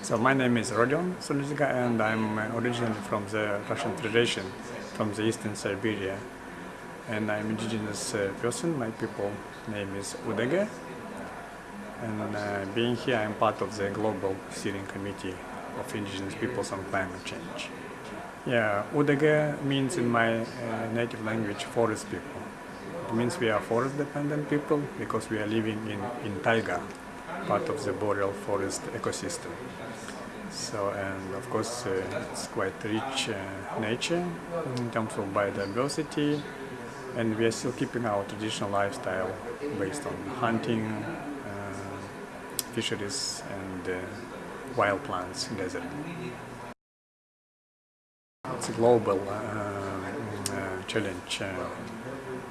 So my name is Rodion Sulyandziga and I'm originally from the Russian Federation, from the eastern Siberia. And I'm indigenous uh, person, my people name is Udege. And uh, being here, I'm part of the Global Steering Committee of Indigenous Peoples on Climate Change. Yeah, Udege means in my uh, native language forest people. It means we are forest dependent people because we are living in, in taiga, part of the boreal forest ecosystem. So, and of course, uh, it's quite rich uh, nature in terms of biodiversity, and we are still keeping our traditional lifestyle based on hunting, uh, fisheries, and uh, wild plants gathering. It's a global uh, uh, challenge,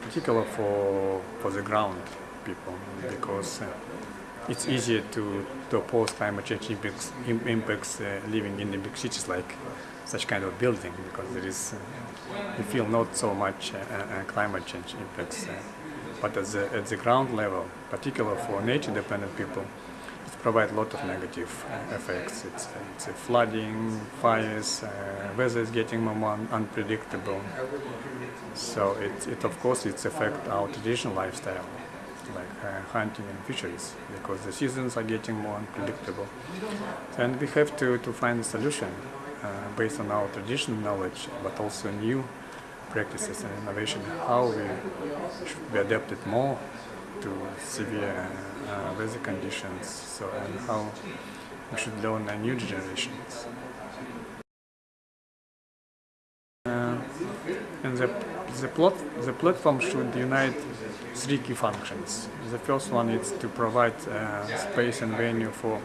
particularly for for the ground people, because it's easier to, to oppose climate change impacts, impacts uh, living in the big cities like such kind of building because there is uh, you feel not so much uh, uh climate change impacts uh, but at the, at the ground level particularly for nature dependent people it provides a lot of negative uh, effects. It's, it's flooding fires weather is getting more unpredictable. So it, it of course it's affect our traditional lifestyle like uh, hunting and fisheries because the seasons are getting more unpredictable. And we have to, to find a solution uh, based on our traditional knowledge but also new practices and innovation, how we should be adapted more to severe uh, weather conditions so, and how we should learn a new generations. And the, the, plot, the platform should unite three key functions. The first one is to provide uh, space and venue for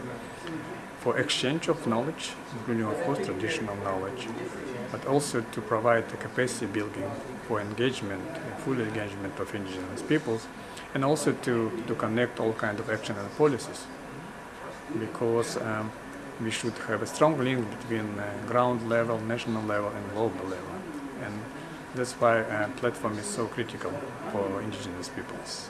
for exchange of knowledge, including of course traditional knowledge, but also to provide a capacity building for engagement, full engagement of indigenous peoples, and also to, to connect all kinds of action and policies. Because um, we should have a strong link between uh, ground level, national level, and global level. And that's why uh, platform is so critical for indigenous peoples.